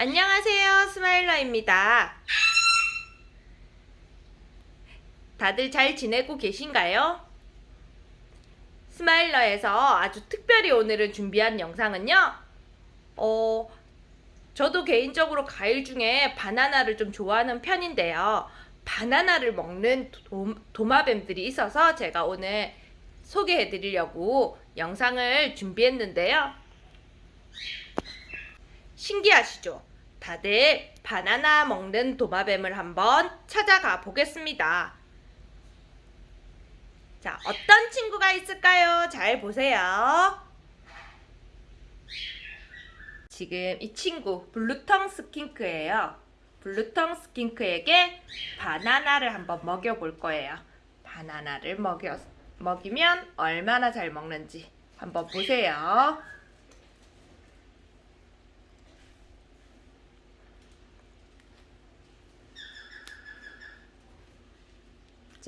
안녕하세요 스마일러입니다 다들 잘 지내고 계신가요? 스마일러에서 아주 특별히 오늘은 준비한 영상은요 어, 저도 개인적으로 과일 중에 바나나를 좀 좋아하는 편인데요 바나나를 먹는 도, 도마뱀들이 있어서 제가 오늘 소개해 드리려고 영상을 준비했는데요 신기하시죠? 다들 바나나 먹는 도마뱀을 한번 찾아가 보겠습니다. 자, 어떤 친구가 있을까요? 잘 보세요. 지금 이 친구 blue tongue skink예요. blue tongue skink에게 바나나를 한번 먹여볼 거예요. 바나나를 먹여, 먹이면 얼마나 잘 먹는지 한번 보세요.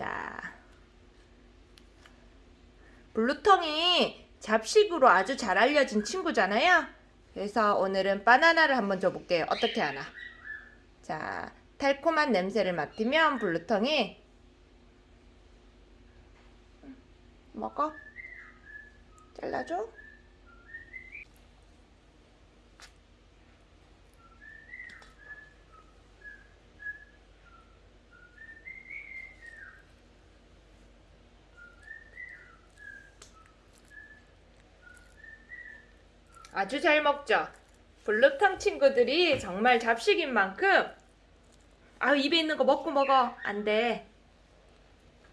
자, 블루텅이 잡식으로 아주 잘 알려진 친구잖아요. 그래서 오늘은 바나나를 한번 줘볼게요. 어떻게 하나? 자, 달콤한 냄새를 맡으면 블루텅이 먹어? 잘라줘? 아주 잘 먹죠. 블루탕 친구들이 정말 잡식인 만큼 아 입에 있는 거 먹고 먹어 안 돼.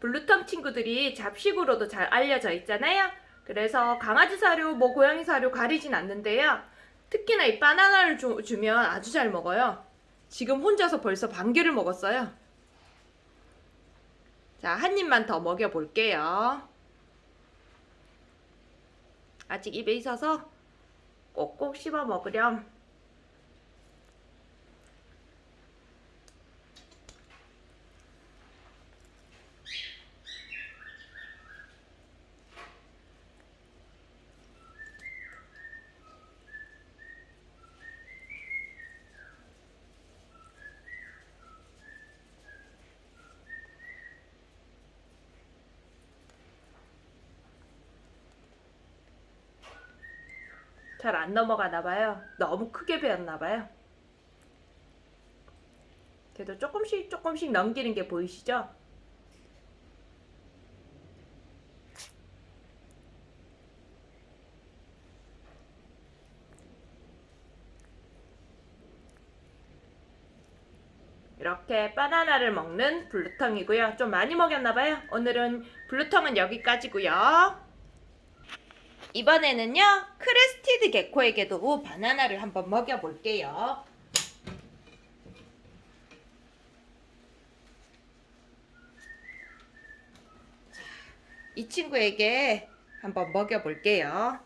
블루탕 친구들이 잡식으로도 잘 알려져 있잖아요. 그래서 강아지 사료, 뭐 고양이 사료 가리진 않는데요. 특히나 이 바나나를 주, 주면 아주 잘 먹어요. 지금 혼자서 벌써 반 개를 먹었어요. 자, 한 입만 더 먹여볼게요. 아직 입에 있어서 꼭꼭 씹어 먹으렴. 잘 안 넘어가나 봐요. 너무 크게 베었나 봐요. 그래도 조금씩 조금씩 넘기는 게 보이시죠? 이렇게 바나나를 먹는 블루텅이고요. 좀 많이 먹였나봐요. 오늘은 블루텅은 여기까지고요. 이번에는요 crested gecko에게도 바나나를 한번 먹여볼게요 이 친구에게 한번 먹여볼게요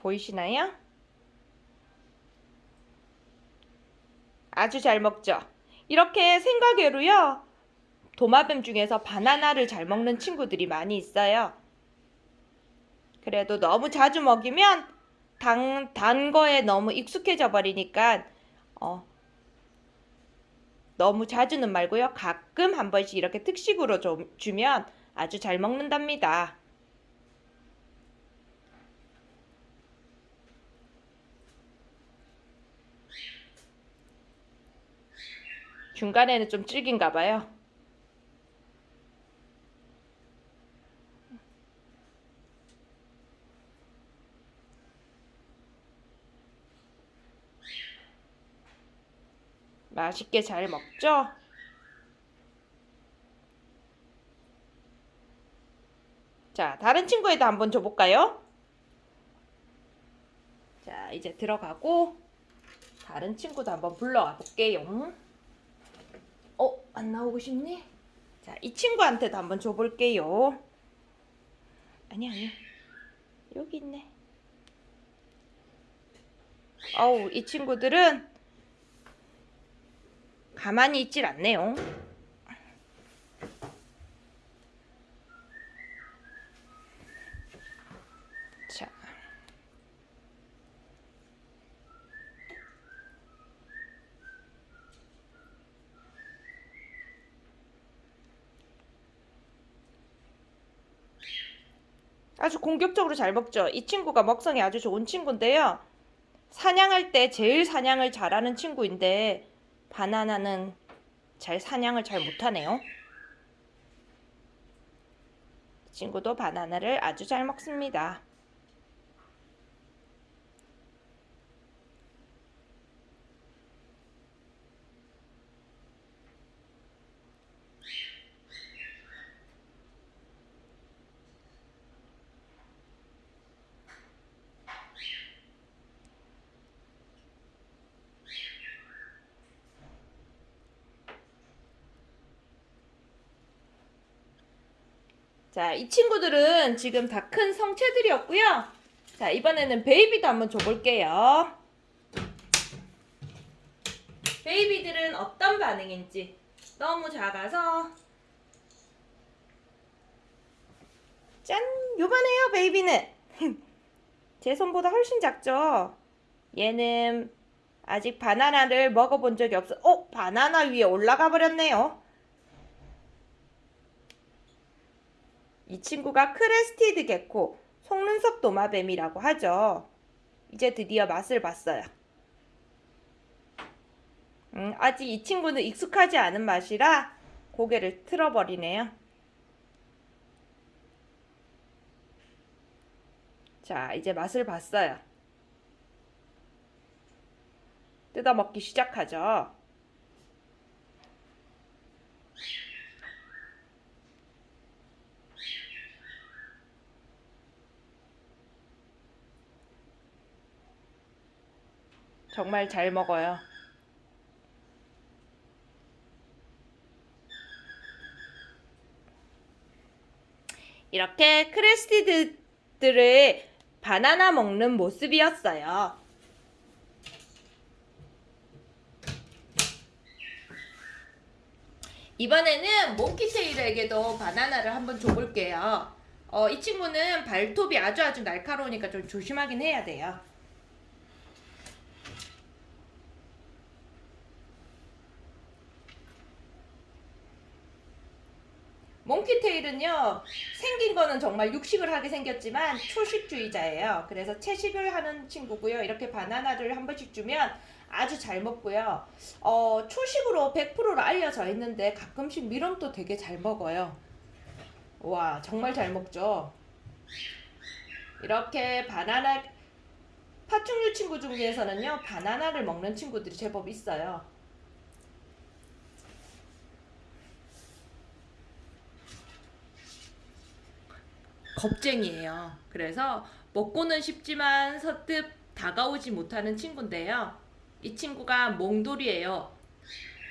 보이시나요? 아주 잘 먹죠. 이렇게 생각외로요. 도마뱀 중에서 바나나를 잘 먹는 친구들이 많이 있어요. 그래도 너무 자주 먹이면 단, 단 거에 너무 익숙해져 버리니까 어, 너무 자주는 말고요. 가끔 한 번씩 이렇게 특식으로 좀 주면 아주 잘 먹는답니다. 중간에는 좀 질긴가 봐요. 맛있게 잘 먹죠? 자, 다른 친구에도 한번 줘볼까요? 자, 이제 들어가고 다른 친구도 한번 불러와 볼게요. 어? 안 나오고 싶니? 자, 이 친구한테도 한번 줘볼게요. 아니, 아니. 여기 있네. 어우, 이 친구들은 가만히 있질 않네요. 아주 공격적으로 잘 먹죠. 이 친구가 먹성이 아주 좋은 친구인데요. 사냥할 때 제일 사냥을 잘하는 친구인데 바나나는 잘 사냥을 잘 못하네요. 이 친구도 바나나를 아주 잘 먹습니다. 자, 이 친구들은 지금 다 큰 성체들이었고요. 자, 이번에는 baby도 한번 줘볼게요. baby들은 어떤 반응인지 너무 작아서 짠! 요만해요, baby는. 제 손보다 훨씬 작죠? 얘는 아직 바나나를 먹어본 적이 없어. 어? 바나나 위에 올라가 버렸네요. 이 친구가 crested gecko, 속눈썹 도마뱀이라고 하죠. 이제 드디어 맛을 봤어요. 음, 아직 이 친구는 익숙하지 않은 맛이라 고개를 틀어버리네요. 자, 이제 맛을 봤어요. 뜯어먹기 시작하죠. 정말 잘 먹어요. 이렇게 크레스티드들을 바나나 먹는 모습이었어요. 이번에는 몽키테일에게도 바나나를 한번 줘볼게요. 어, 이 친구는 발톱이 아주 아주 날카로우니까 좀 조심하긴 해야 돼요. 몽키테일은요 생긴 거는 정말 육식을 하게 생겼지만 초식주의자예요. 그래서 채식을 하는 친구고요. 이렇게 바나나를 한 번씩 주면 아주 잘 먹고요. 어, 초식으로 100%로 알려져 있는데 가끔씩 미럼도 되게 잘 먹어요. 와 정말 잘 먹죠? 이렇게 바나나 파충류 친구 중에서는요 바나나를 먹는 친구들이 제법 있어요 겁쟁이에요. 그래서 먹고는 싶지만 서뜻 다가오지 못하는 친구인데요. 이 친구가 몽돌이에요.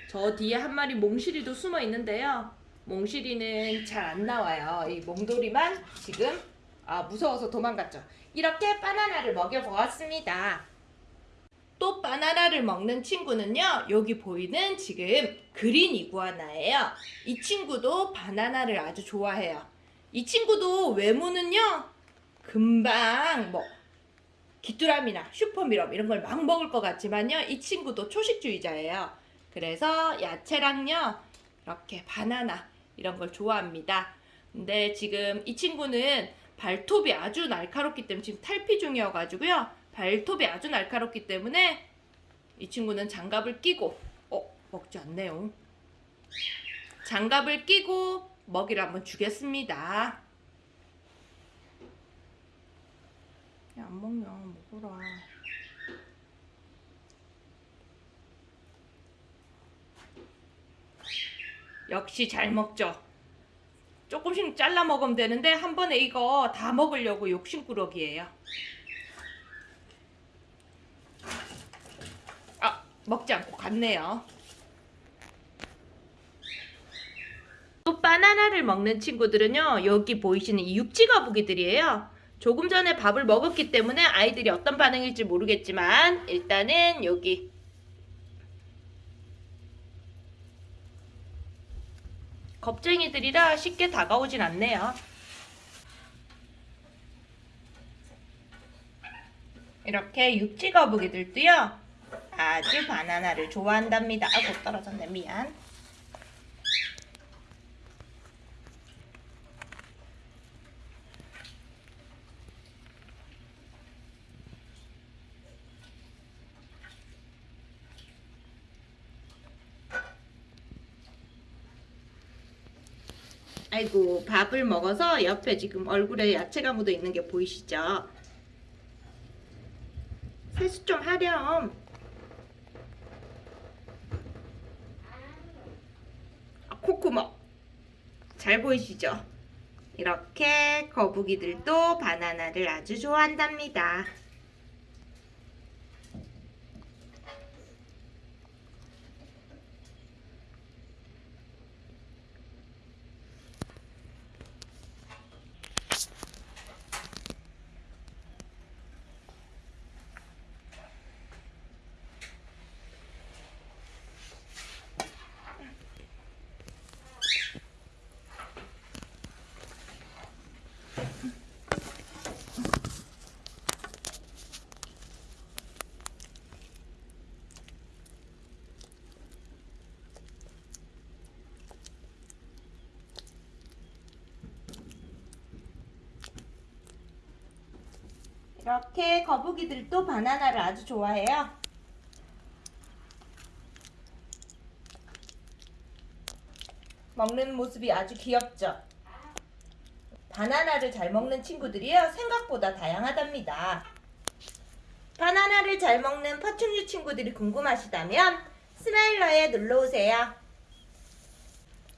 저 뒤에 한 마리 몽실이도 숨어 있는데요. 몽실이는 잘 안 나와요. 이 몽돌이만 지금 아 무서워서 도망갔죠. 이렇게 바나나를 먹여보았습니다. 또 바나나를 먹는 친구는요. 여기 보이는 지금 그린 이구아나예요. 이 친구도 바나나를 아주 좋아해요. 이 친구도 외모는요 금방 뭐 귀뚜라미나 슈퍼미럼 이런 걸 막 먹을 것 같지만요 이 친구도 초식주의자예요. 그래서 야채랑요 이렇게 바나나 이런 걸 좋아합니다. 근데 지금 이 친구는 발톱이 아주 날카롭기 때문에 지금 탈피 중이어 가지고요 발톱이 아주 날카롭기 때문에 이 친구는 장갑을 끼고 어 먹지 않네요. 장갑을 끼고 먹이를 한번 주겠습니다. 야, 안 먹냐, 먹어라. 역시 잘 먹죠. 조금씩 잘라 먹으면 되는데 한 번에 이거 다 먹으려고 욕심꾸러기예요. 아, 먹지 않고 갔네요. 바나나를 먹는 친구들은요 여기 보이시는 이 육지거북이들이에요. 조금 전에 밥을 먹었기 때문에 아이들이 어떤 반응일지 모르겠지만 일단은 여기. 겁쟁이들이라 쉽게 다가오진 않네요. 이렇게 육지거북이들도요 아주 바나나를 좋아한답니다. 아고 떨어졌네. 미안 아이고 밥을 먹어서 옆에 지금 얼굴에 야채가 묻어 있는 게 보이시죠? 세수 좀 하렴. 아, 콧구멍. 잘 보이시죠? 이렇게 거북이들도 바나나를 아주 좋아한답니다. 이렇게 거북이들도 바나나를 아주 좋아해요. 먹는 모습이 아주 귀엽죠? 바나나를 잘 먹는 친구들이요 생각보다 다양하답니다. 바나나를 잘 먹는 파충류 친구들이 궁금하시다면 스마일러에 놀러오세요.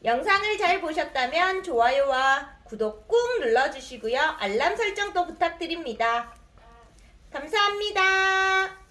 영상을 잘 보셨다면 좋아요와 구독 꾹 눌러주시고요. 알람 설정도 부탁드립니다. 감사합니다.